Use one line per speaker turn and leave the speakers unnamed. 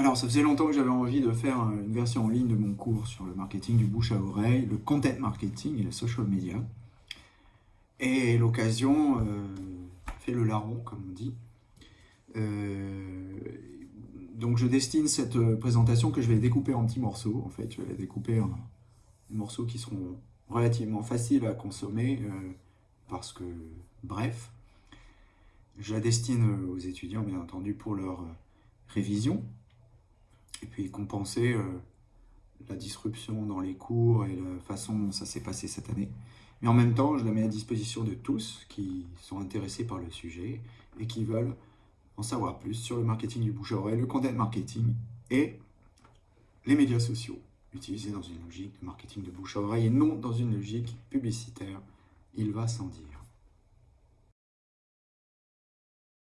Alors, ça faisait longtemps que j'avais envie de faire une version en ligne de mon cours sur le marketing du bouche à oreille, le content marketing et le social media. Et l'occasion euh, fait le larron, comme on dit. Euh, donc, je destine cette présentation que je vais découper en petits morceaux. En fait, je vais la découper en morceaux qui seront relativement faciles à consommer euh, parce que, bref, je la destine aux étudiants, bien entendu, pour leur révision et puis compenser euh, la disruption dans les cours et la façon dont ça s'est passé cette année. Mais en même temps, je la mets à disposition de tous qui sont intéressés par le sujet et qui veulent en savoir plus sur le marketing du bouche à oreille, le content marketing et les médias sociaux, utilisés dans une logique de marketing de bouche à oreille et non dans une logique publicitaire. Il va sans dire.